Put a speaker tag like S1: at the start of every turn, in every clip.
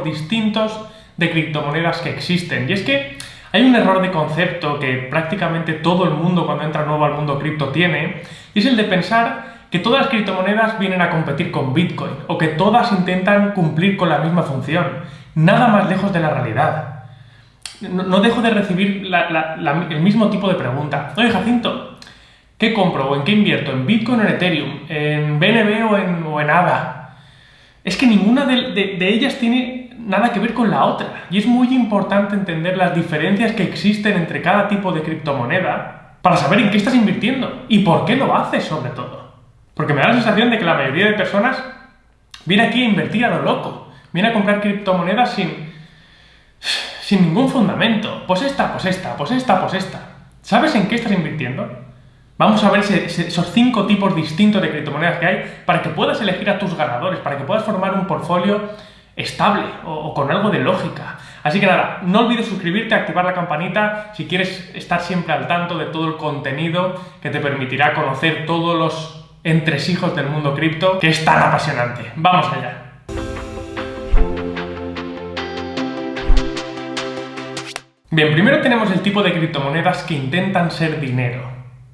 S1: distintos de criptomonedas que existen. Y es que hay un error de concepto que prácticamente todo el mundo cuando entra nuevo al mundo cripto tiene, y es el de pensar que todas las criptomonedas vienen a competir con Bitcoin, o que todas intentan cumplir con la misma función. Nada más lejos de la realidad. No, dejo de recibir el mismo tipo de pregunta. Oye, Jacinto, ¿qué compro o en qué invierto? ¿En Bitcoin o en Ethereum? ¿En BNB o en, o en ADA? Es que ninguna de ellas tiene nada que ver con la otra. Y es muy importante entender las diferencias que existen entre cada tipo de criptomoneda para saber en qué estás invirtiendo y por qué lo haces sobre todo. Porque me da la sensación de que la mayoría de personas viene aquí a invertir a lo loco. Viene a comprar criptomonedas sin, sin ningún fundamento. Pues esta, pues esta, pues esta, pues esta. ¿Sabes en qué estás invirtiendo? Vamos a ver esos cinco tipos distintos de criptomonedas que hay para que puedas elegir a tus ganadores, para que puedas formar un portfolio estable o, con algo de lógica. Así que nada, no olvides suscribirte, activar la campanita si quieres estar siempre al tanto de todo el contenido que te permitirá conocer todos los entresijos del mundo cripto, que es tan apasionante. ¡Vamos allá! Bien, primero tenemos el tipo de criptomonedas que intentan ser dinero.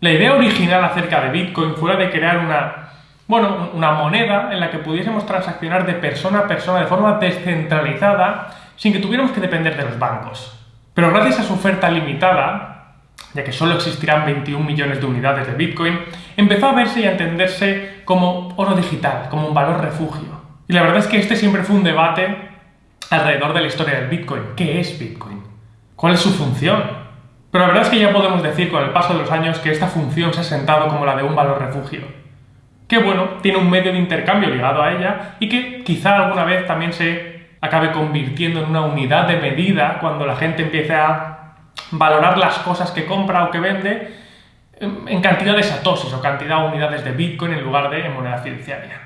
S1: La idea original acerca de Bitcoin fue la de crear una bueno, una moneda en la que pudiésemos transaccionar de persona a persona de forma descentralizada sin que tuviéramos que depender de los bancos. Pero gracias a su oferta limitada, ya que solo existirán 21 millones de unidades de Bitcoin, empezó a verse y a entenderse como oro digital, como un valor refugio. Y la verdad es que este siempre fue un debate alrededor de la historia del Bitcoin. ¿Qué es Bitcoin? ¿Cuál es su función? Pero la verdad es que ya podemos decir con el paso de los años que esta función se ha sentado como la de un valor refugio que bueno, tiene un medio de intercambio ligado a ella y que quizá alguna vez también se acabe convirtiendo en una unidad de medida cuando la gente empiece a valorar las cosas que compra o que vende en cantidad de satoshis o cantidad de unidades de Bitcoin en lugar de moneda fiduciaria.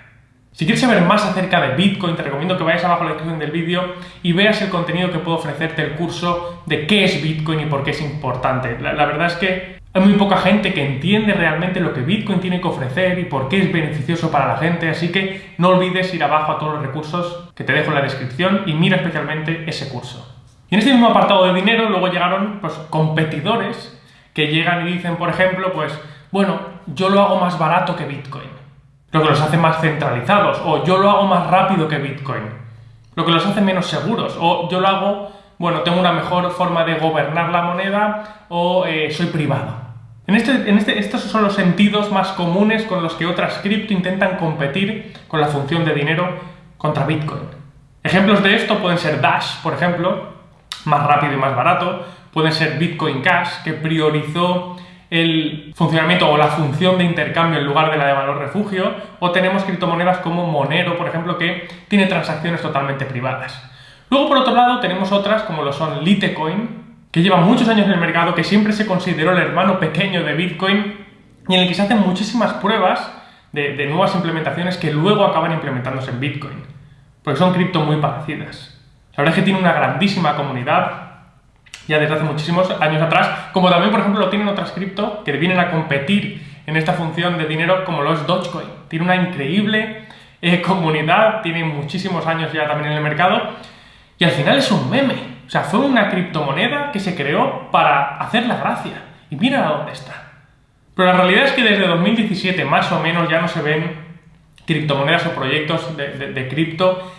S1: Si quieres saber más acerca de Bitcoin, te recomiendo que vayas abajo en la descripción del vídeo y veas el contenido que puedo ofrecerte el curso de qué es Bitcoin y por qué es importante. La verdad es que hay muy poca gente que entiende realmente lo que Bitcoin tiene que ofrecer y por qué es beneficioso para la gente, así que no olvides ir abajo a todos los recursos que te dejo en la descripción y mira especialmente ese curso. Y en este mismo apartado de dinero luego llegaron pues, competidores que llegan y dicen, por ejemplo, pues, bueno, yo lo hago más barato que Bitcoin, lo que los hace más centralizados, o yo lo hago más rápido que Bitcoin, lo que los hace menos seguros, o yo lo hago, bueno, tengo una mejor forma de gobernar la moneda, o eh, soy privado. En este, este, estos son los sentidos más comunes con los que otras cripto intentan competir con la función de dinero contra Bitcoin. Ejemplos de esto pueden ser Dash, por ejemplo, más rápido y más barato, pueden ser Bitcoin Cash, que priorizó el funcionamiento o la función de intercambio en lugar de la de valor refugio, o tenemos criptomonedas como Monero, por ejemplo, que tiene transacciones totalmente privadas. Luego, por otro lado, tenemos otras como lo son Litecoin, que lleva muchos años en el mercado, que siempre se consideró el hermano pequeño de Bitcoin y en el que se hacen muchísimas pruebas de, nuevas implementaciones que luego acaban implementándose en Bitcoin. Porque son cripto muy parecidas. La verdad es que tiene una grandísima comunidad ya desde hace muchísimos años atrás, como también, por ejemplo, lo tienen otras cripto que vienen a competir en esta función de dinero como lo es Dogecoin. Tiene una increíble eh, comunidad, tiene muchísimos años ya también en el mercado y al final es un meme. O sea, fue una criptomoneda que se creó para hacer la gracia. Y mira dónde está. Pero la realidad es que desde 2017 más o menos ya no se ven criptomonedas o proyectos de, cripto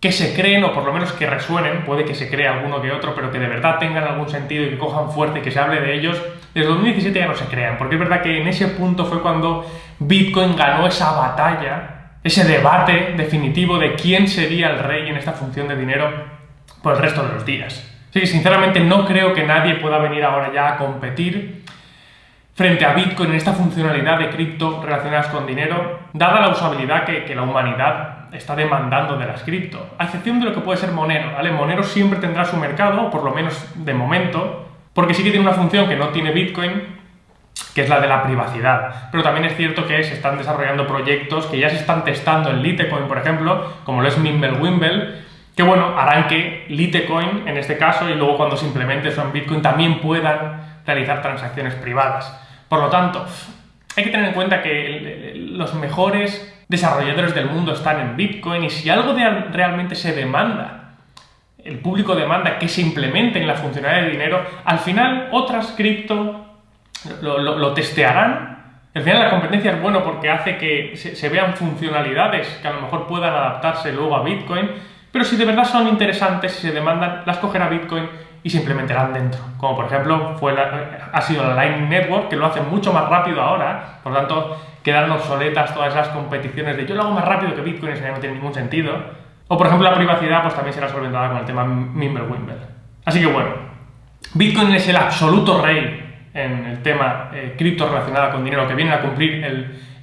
S1: que se creen o por lo menos que resuenen, puede que se cree alguno que otro, pero que de verdad tengan algún sentido y que cojan fuerte y que se hable de ellos, desde 2017 ya no se crean, porque es verdad que en ese punto fue cuando Bitcoin ganó esa batalla, ese debate definitivo de quién sería el rey en esta función de dinero por el resto de los días. Sí, sinceramente no creo que nadie pueda venir ahora ya a competir frente a Bitcoin en esta funcionalidad de cripto relacionadas con dinero, dada la usabilidad que, la humanidad está demandando de las cripto, a excepción de lo que puede ser Monero, ¿vale? Monero siempre tendrá su mercado, por lo menos de momento, porque sí que tiene una función que no tiene Bitcoin, que es la de la privacidad. Pero también es cierto que se están desarrollando proyectos que ya se están testando en Litecoin, por ejemplo, como lo es Mimblewimble, que bueno, harán que Litecoin, en este caso, y luego cuando se implemente eso en Bitcoin, también puedan realizar transacciones privadas. Por lo tanto, hay que tener en cuenta que los mejores desarrolladores del mundo están en Bitcoin y si algo realmente se demanda el público demanda que se implementen la funcionalidad de dinero, al final otras cripto lo, testearán. Al final la competencia es bueno porque hace que se, vean funcionalidades que a lo mejor puedan adaptarse luego a Bitcoin, pero si de verdad son interesantes y se demandan, las cogerá Bitcoin y se implementarán dentro. Como por ejemplo ha sido la Lightning Network, que lo hace mucho más rápido ahora, por lo tanto quedan obsoletas todas esas competiciones de yo lo hago más rápido que Bitcoin, eso no tiene ningún sentido. O por ejemplo la privacidad pues también será solventada con el tema Mimblewimble. Así que bueno, Bitcoin es el absoluto rey en el tema eh, cripto relacionado con dinero, que viene a cumplir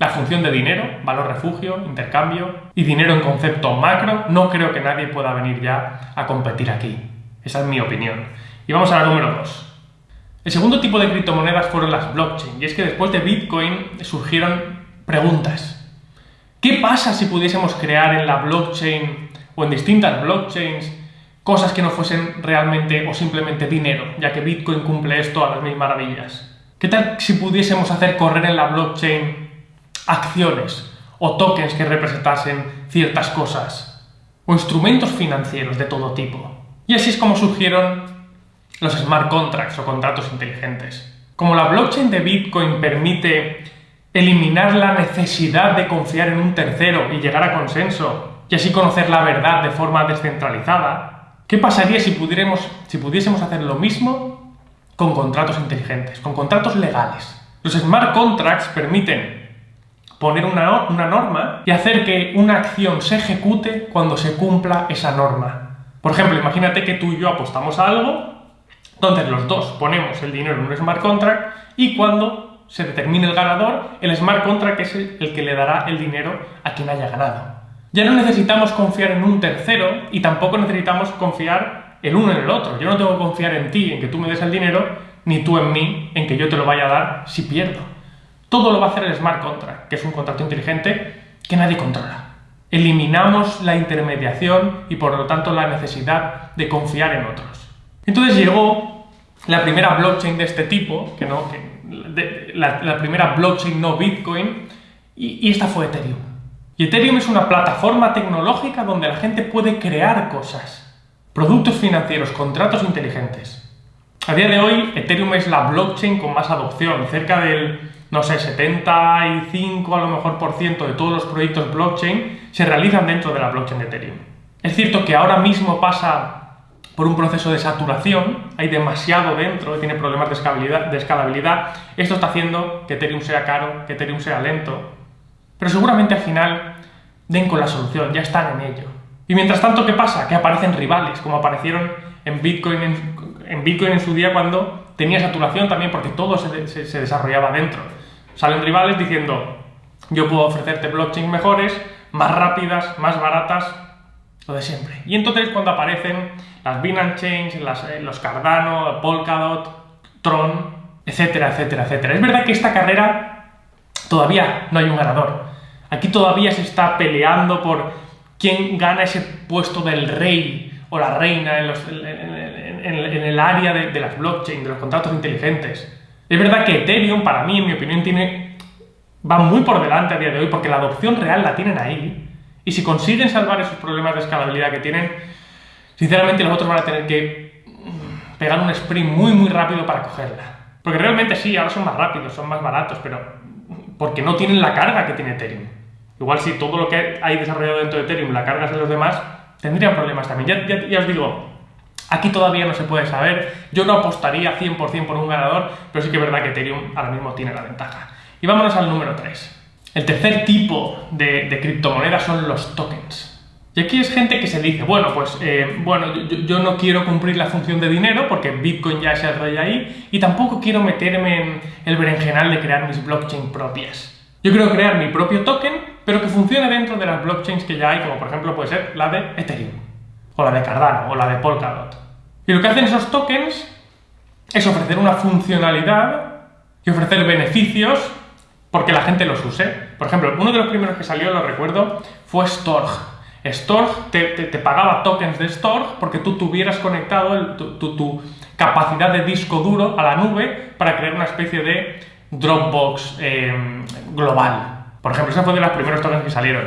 S1: la función de dinero, valor refugio, intercambio y dinero en concepto macro. No creo que nadie pueda venir ya a competir aquí. Esa es mi opinión. Y vamos a la número 2. El segundo tipo de criptomonedas fueron las blockchain, y es que después de Bitcoin surgieron preguntas. ¿Qué pasa si pudiésemos crear en la blockchain o en distintas blockchains cosas que no fuesen realmente o simplemente dinero, ya que Bitcoin cumple esto a las mil maravillas? ¿Qué tal si pudiésemos hacer correr en la blockchain acciones o tokens que representasen ciertas cosas o instrumentos financieros de todo tipo? Y así es como surgieron los smart contracts o contratos inteligentes. Como la blockchain de Bitcoin permite eliminar la necesidad de confiar en un tercero y llegar a consenso, y así conocer la verdad de forma descentralizada, ¿qué pasaría si, pudiéramos, si pudiésemos hacer lo mismo con contratos inteligentes, con contratos legales? Los smart contracts permiten poner una, una norma y hacer que una acción se ejecute cuando se cumpla esa norma. Por ejemplo, imagínate que tú y yo apostamos a algo, entonces los dos ponemos el dinero en un smart contract y cuando se determine el ganador, el smart contract es el, que le dará el dinero a quien haya ganado. Ya no necesitamos confiar en un tercero y tampoco necesitamos confiar el uno en el otro. Yo no tengo que confiar en ti, en que tú me des el dinero, ni tú en mí, en que yo te lo vaya a dar si pierdo. Todo lo va a hacer el smart contract, que es un contrato inteligente que nadie controla. Eliminamos la intermediación y por lo tanto la necesidad de confiar en otros. Entonces llegó la primera blockchain de este tipo, que no, la, primera blockchain no Bitcoin, y, esta fue Ethereum. Y Ethereum es una plataforma tecnológica donde la gente puede crear cosas, productos financieros, contratos inteligentes. A día de hoy, Ethereum es la blockchain con más adopción, cerca del, no sé, 75 a lo mejor por ciento de todos los proyectos blockchain se realizan dentro de la blockchain de Ethereum. Es cierto que ahora mismo pasa por un proceso de saturación, hay demasiado dentro, tiene problemas de escalabilidad, escalabilidad. Esto está haciendo que Ethereum sea caro, que Ethereum sea lento, pero seguramente al final den con la solución, ya están en ello. Y mientras tanto, ¿qué pasa? Que aparecen rivales, como aparecieron en Bitcoin en, Bitcoin en su día cuando tenía saturación también, porque todo se desarrollaba dentro. Salen rivales diciendo, yo puedo ofrecerte blockchains mejores, más rápidas, más baratas, lo de siempre. Y entonces cuando aparecen las Binance Chains, eh, los Cardano, Polkadot, Tron, etcétera, etcétera, etcétera. Es verdad que esta carrera todavía no hay un ganador. Aquí todavía se está peleando por quién gana ese puesto del rey o la reina en, el área de, las blockchain, de los contratos inteligentes. Es verdad que Ethereum, para mí, en mi opinión, tiene, va muy por delante a día de hoy porque la adopción real la tienen ahí. Y si consiguen salvar esos problemas de escalabilidad que tienen, sinceramente los otros van a tener que pegar un sprint muy muy rápido para cogerla. Porque realmente sí, ahora son más rápidos, son más baratos, pero porque no tienen la carga que tiene Ethereum. Igual si todo lo que hay desarrollado dentro de Ethereum la cargas de los demás, tendrían problemas también. Ya, os digo, aquí todavía no se puede saber. Yo no apostaría 100% por un ganador, pero sí que es verdad que Ethereum ahora mismo tiene la ventaja. Y vámonos al número 3. El tercer tipo de, criptomonedas son los tokens. Y aquí es gente que se dice, bueno, pues eh, bueno, yo, no quiero cumplir la función de dinero porque Bitcoin ya es el rey ahí y tampoco quiero meterme en el berenjenal de crear mis blockchain propias. Yo quiero crear mi propio token, pero que funcione dentro de las blockchains que ya hay, como por ejemplo puede ser la de Ethereum, o la de Cardano, o la de Polkadot. Y lo que hacen esos tokens es ofrecer una funcionalidad y ofrecer beneficios porque la gente los use. Por ejemplo, uno de los primeros que salió, lo recuerdo, fue Storg. Storg te, pagaba tokens de Storg porque tú tuvieras conectado tu, capacidad de disco duro a la nube para crear una especie de Dropbox em, global. Por ejemplo, ese fue de los primeros tokens que salieron.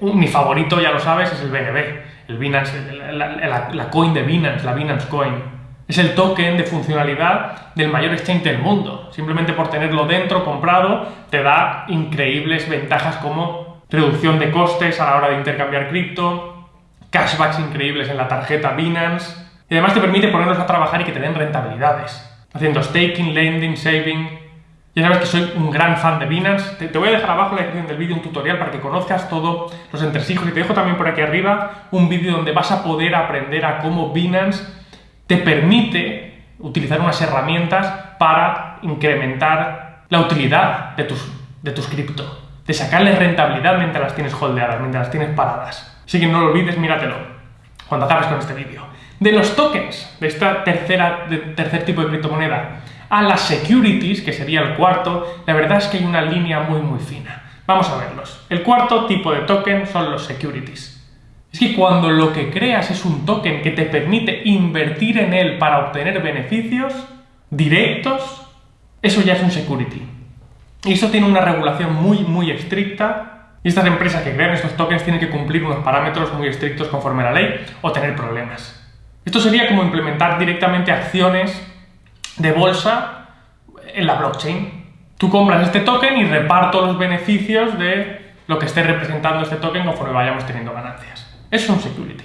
S1: Mi favorito, ya lo sabes, es el BNB. El Binance, la, la coin de Binance, la Binance Coin. Es el token de funcionalidad del mayor exchange del mundo. Simplemente por tenerlo dentro, comprado, te da increíbles ventajas como reducción de costes a la hora de intercambiar cripto, cashbacks increíbles en la tarjeta Binance, y además te permite ponerlos a trabajar y que te den rentabilidades. Haciendo staking, lending, saving. Ya sabes que soy un gran fan de Binance. Te, voy a dejar abajo en la descripción del vídeo un tutorial para que conozcas todos los entresijos y te dejo también por aquí arriba un vídeo donde vas a poder aprender a cómo Binance te permite utilizar unas herramientas para incrementar la utilidad de tus, de tus cripto, de sacarles rentabilidad mientras las tienes holdeadas, mientras las tienes paradas. Así que no lo olvides, míratelo cuando acabes con este vídeo. De los tokens, de esta tercera, tercer tipo de criptomoneda, a las securities, que sería el cuarto, la verdad es que hay una línea muy muy fina. Vamos a verlos. El cuarto tipo de token son los securities. Es que cuando lo que creas es un token que te permite invertir en él para obtener beneficios directos, eso ya es un security. Y eso tiene una regulación muy, muy estricta. Y estas empresas que crean estos tokens tienen que cumplir unos parámetros muy estrictos conforme a la ley o tener problemas. Esto sería como implementar directamente acciones de bolsa en la blockchain. Tú compras este token y reparto los beneficios de lo que esté representando este token conforme vayamos teniendo ganancias es un security.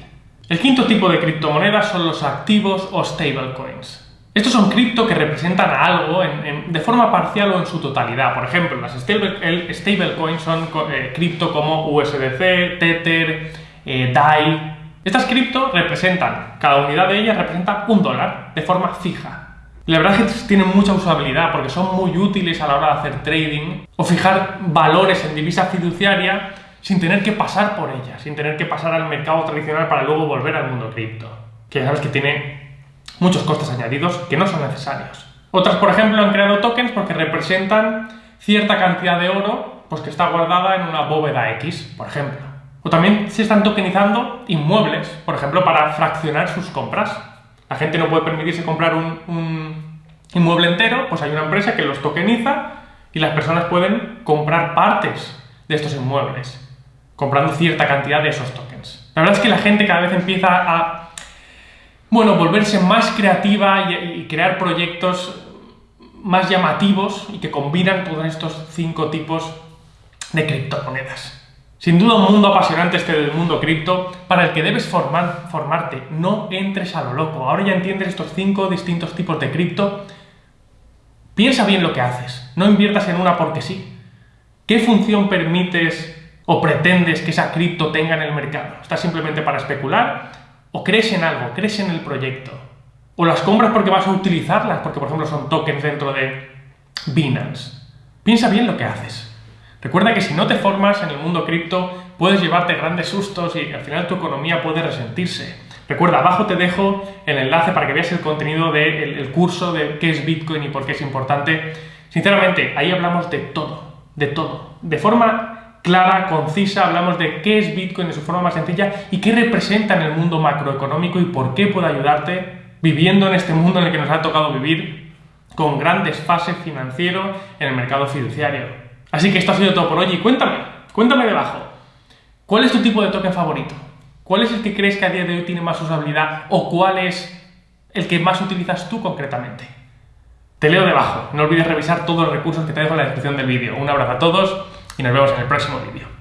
S1: El quinto tipo de criptomonedas son los activos o stablecoins. Estos son cripto que representan a algo de forma parcial o en su totalidad. Por ejemplo, las stablecoins son eh, cripto como USDC, Tether, eh, DAI. Estas cripto representan, cada unidad de ellas representa un dólar de forma fija. La verdad es que tienen mucha usabilidad porque son muy útiles a la hora de hacer trading o fijar valores en divisa fiduciaria sin tener que pasar por ella, sin tener que pasar al mercado tradicional para luego volver al mundo cripto, que ya sabes que tiene muchos costes añadidos que no son necesarios. Otras, por ejemplo, han creado tokens porque representan cierta cantidad de oro pues que está guardada en una bóveda X, por ejemplo. O también se están tokenizando inmuebles, por ejemplo, para fraccionar sus compras. La gente no puede permitirse comprar un, inmueble entero, pues hay una empresa que los tokeniza y las personas pueden comprar partes de estos inmuebles comprando cierta cantidad de esos tokens. La verdad es que la gente cada vez empieza a, bueno, volverse más creativa y, crear proyectos más llamativos y que combinan todos estos cinco tipos de criptomonedas. Sin duda un mundo apasionante este del mundo cripto para el que debes formar, formarte. No entres a lo loco. Ahora ya entiendes estos cinco distintos tipos de cripto. Piensa bien lo que haces. No inviertas en una porque sí. ¿Qué función permites ¿O pretendes que esa cripto tenga en el mercado? ¿Estás simplemente para especular? ¿O crees en algo? ¿Crees en el proyecto? ¿O las compras porque vas a utilizarlas? Porque, por ejemplo, son tokens dentro de Binance. Piensa bien lo que haces. Recuerda que si no te formas en el mundo cripto, puedes llevarte grandes sustos y al final tu economía puede resentirse. Recuerda, abajo te dejo el enlace para que veas el contenido del curso de qué es Bitcoin y por qué es importante. Sinceramente, ahí hablamos de todo, de todo, de forma clara, concisa, hablamos de qué es Bitcoin de su forma más sencilla y qué representa en el mundo macroeconómico y por qué puede ayudarte viviendo en este mundo en el que nos ha tocado vivir con gran desfase financiero en el mercado fiduciario. Así que esto ha sido todo por hoy y cuéntame, cuéntame debajo, ¿cuál es tu tipo de token favorito? ¿Cuál es el que crees que a día de hoy tiene más usabilidad o cuál es el que más utilizas tú concretamente? Te leo debajo, no olvides revisar todos los recursos que te dejo en la descripción del vídeo. Un abrazo a todos y nos vemos en el próximo vídeo.